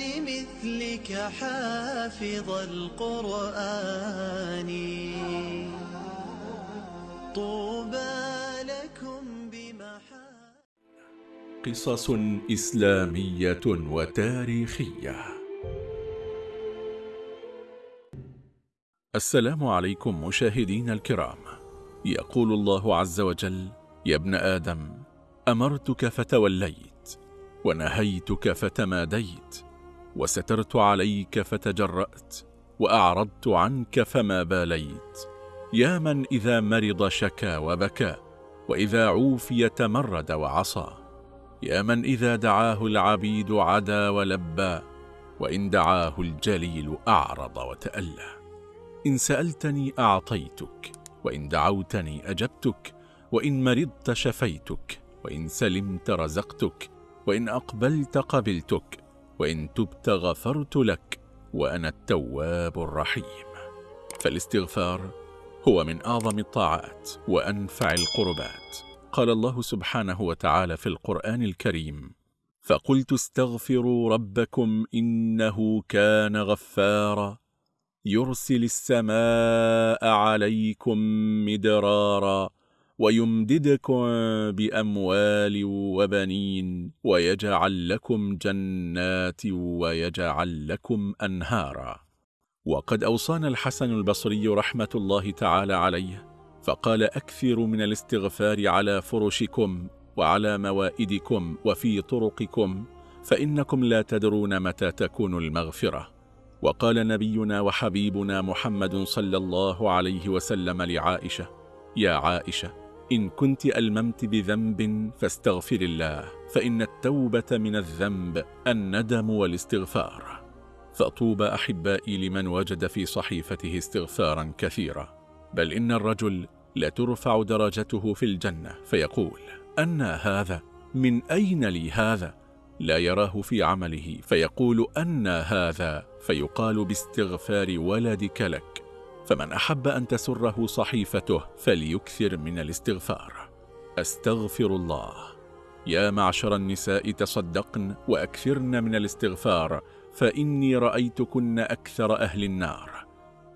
لمثلك حافظ القرآن. طوبى لكم بمحا قصص إسلامية وتاريخية. السلام عليكم مشاهدين الكرام. يقول الله عز وجل يا ابن آدم أمرتك فتوليت ونهيتك فتماديت وسترت عليك فتجرأت وأعرضت عنك فما باليت. يا من إذا مرض شكا وبكى وإذا عوفي تمرد وعصى. يا من إذا دعاه العبيد عدا ولبى وإن دعاه الجليل أعرض وتألى. إن سألتني أعطيتك وإن دعوتني أجبتك وإن مرضت شفيتك وإن سلمت رزقتك وإن أقبلت قبلتك. وإن تبت غفرت لك وأنا التواب الرحيم. فالاستغفار هو من أعظم الطاعات وأنفع القربات. قال الله سبحانه وتعالى في القرآن الكريم فقلت استغفروا ربكم إنه كان غفارا. يرسل السماء عليكم مدرارا. ويمددكم بأموال وبنين ويجعل لكم جنات ويجعل لكم أنهارا. وقد أوصانا الحسن البصري رحمة الله تعالى عليه فقال أكثر من الاستغفار على فرشكم وعلى موائدكم وفي طرقكم فإنكم لا تدرون متى تكون المغفرة. وقال نبينا وحبيبنا محمد صلى الله عليه وسلم لعائشة يا عائشة إن كنت ألممت بذنب فاستغفر الله فإن التوبة من الذنب الندم والاستغفار. فطوب أحبائي لمن وجد في صحيفته استغفارا كثيرا. بل إن الرجل لترفع درجته في الجنة فيقول أنا هذا؟ من أين لي هذا؟ لا يراه في عمله فيقول أنا هذا؟ فيقال باستغفار ولدك لك. فمن أحب أن تسره صحيفته فليكثر من الاستغفار. أستغفر الله. يا معشر النساء تصدقن وأكثرن من الاستغفار فإني رأيتكن أكثر أهل النار.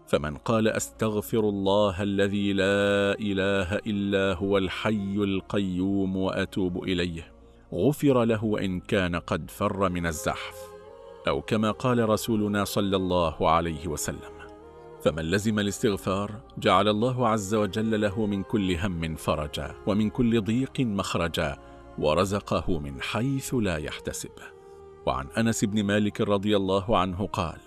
فمن قال أستغفر الله الذي لا إله إلا هو الحي القيوم وأتوب إليه غفر له وإن كان قد فر من الزحف. أو كما قال رسولنا صلى الله عليه وسلم فمن لزم الاستغفار جعل الله عز وجل له من كل هم فرجا ومن كل ضيق مخرجا ورزقه من حيث لا يحتسب. وعن أنس بن مالك رضي الله عنه قال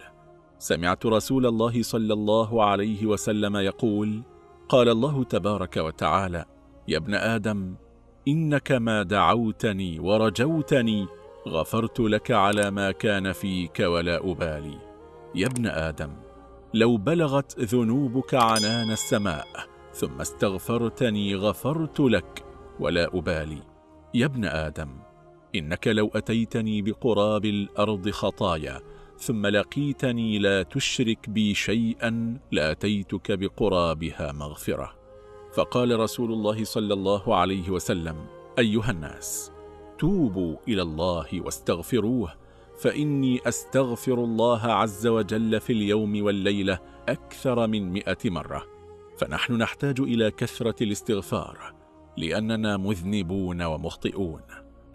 سمعت رسول الله صلى الله عليه وسلم يقول قال الله تبارك وتعالى يا ابن آدم إنك ما دعوتني ورجوتني غفرت لك على ما كان فيك ولا أبالي. يا ابن آدم لو بلغت ذنوبك عنان السماء ثم استغفرتني غفرت لك ولا أبالي. يا ابن آدم إنك لو أتيتني بقراب الأرض خطايا ثم لقيتني لا تشرك بي شيئا لأتيتك بقرابها مغفرة. فقال رسول الله صلى الله عليه وسلم أيها الناس توبوا إلى الله واستغفروه فإني أستغفر الله عز وجل في اليوم والليلة أكثر من مئة مرة. فنحن نحتاج إلى كثرة الاستغفار لأننا مذنبون ومخطئون.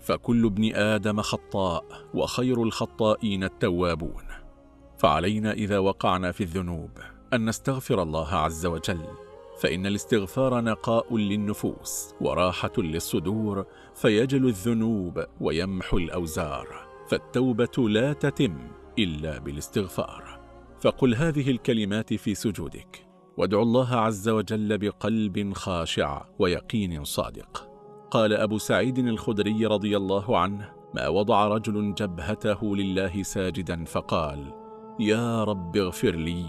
فكل ابن آدم خطاء وخير الخطائين التوابون. فعلينا إذا وقعنا في الذنوب أن نستغفر الله عز وجل. فإن الاستغفار نقاء للنفوس وراحة للصدور فيجل الذنوب ويمحو الأوزار. فالتوبة لا تتم إلا بالاستغفار. فقل هذه الكلمات في سجودك. وادعو الله عز وجل بقلب خاشع ويقين صادق. قال أبو سعيد الخدري رضي الله عنه ما وضع رجل جبهته لله ساجدا فقال يا رب اغفر لي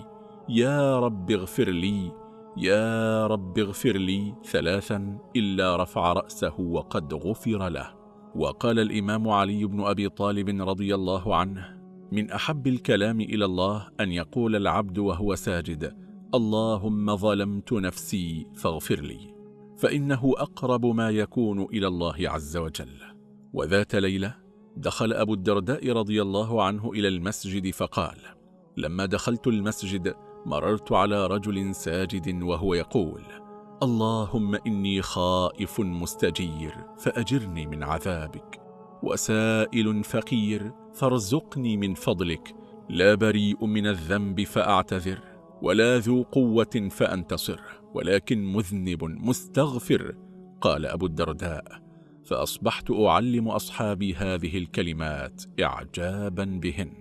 يا رب اغفر لي يا رب اغفر لي ثلاثا إلا رفع رأسه وقد غفر له وقال الإمام علي بن أبي طالب رضي الله عنه من أحب الكلام إلى الله أن يقول العبد وهو ساجد اللهم ظلمت نفسي فاغفر لي فإنه أقرب ما يكون إلى الله عز وجل. وذات ليلة دخل أبو الدرداء رضي الله عنه إلى المسجد فقال لما دخلت المسجد مررت على رجل ساجد وهو يقول اللهم إني خائف مستجير فأجرني من عذابك. وسائل فقير فارزقني من فضلك. لا بريء من الذنب فأعتذر ولا ذو قوة فأنتصر. ولكن مذنب مستغفر قال أبو الدرداء. فأصبحت أعلم أصحابي هذه الكلمات إعجابا بهن.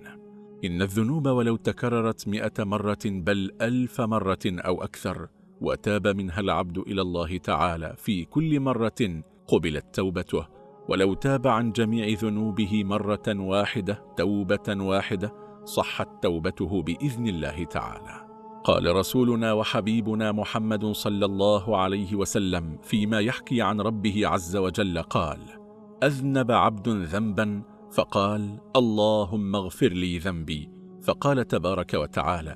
إن الذنوب ولو تكررت مئة مرة بل ألف مرة أو أكثر وتاب منها العبد إلى الله تعالى في كل مرة قبلت توبته. ولو تاب عن جميع ذنوبه مرة واحدة توبة واحدة صحت توبته بإذن الله تعالى. قال رسولنا وحبيبنا محمد صلى الله عليه وسلم فيما يحكي عن ربه عز وجل قال أذنب عبد ذنبا فقال اللهم اغفر لي ذنبي. فقال تبارك وتعالى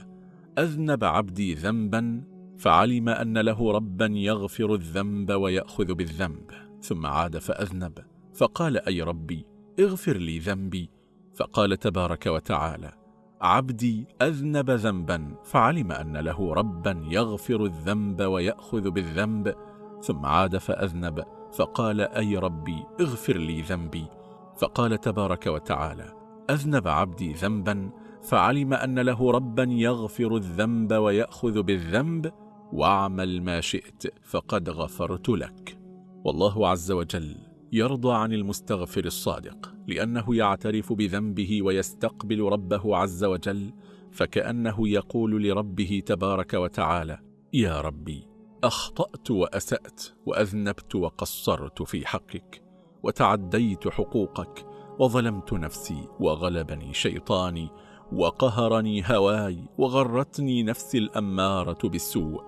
أذنب عبدي ذنبا فعلم أن له ربا يغفر الذنب ويأخذ بالذنب ثم عاد فأذنب. فقال أي ربي اغفر لي ذنبي. فقال تبارك وتعالى عبدي أذنب ذنبا فعلم أن له ربا يغفر الذنب ويأخذ بالذنب ثم عاد فأذنب. فقال أي ربي اغفر لي ذنبي. فقال تبارك وتعالى أذنب عبدي ذنبا فعلم أن له ربا يغفر الذنب ويأخذ بالذنب واعمل ما شئت فقد غفرت لك. والله عز وجل يرضى عن المستغفر الصادق لأنه يعترف بذنبه ويستقبل ربه عز وجل فكأنه يقول لربه تبارك وتعالى يا ربي أخطأت وأسأت وأذنبت وقصرت في حقك وتعديت حقوقك وظلمت نفسي وغلبني شيطاني وقهرني هواي وغرتني نفسي الأمارة بالسوء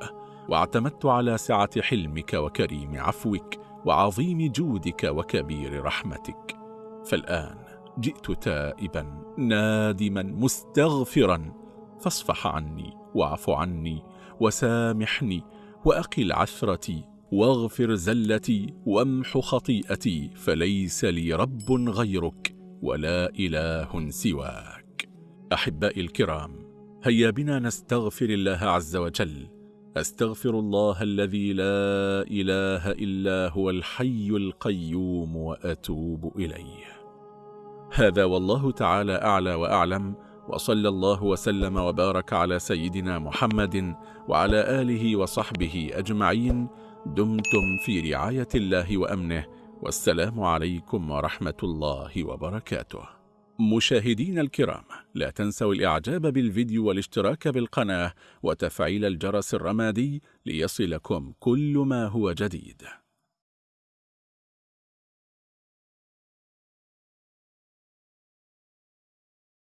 واعتمدت على سعة حلمك وكريم عفوك وعظيم جودك وكبير رحمتك. فالآن جئت تائبا نادما مستغفرا فاصفح عني واعف عني وسامحني وأقل عثرتي واغفر زلتي وامح خطيئتي فليس لي رب غيرك ولا إله سواك. أحبائي الكرام هيا بنا نستغفر الله عز وجل. أستغفر الله الذي لا إله إلا هو الحي القيوم وأتوب إليه. هذا والله تعالى أعلى وأعلم وصلى الله وسلم وبارك على سيدنا محمد وعلى آله وصحبه أجمعين. دمتم في رعاية الله وأمنه والسلام عليكم ورحمة الله وبركاته. مشاهدين الكرام لا تنسوا الإعجاب بالفيديو والاشتراك بالقناة وتفعيل الجرس الرمادي ليصلكم كل ما هو جديد.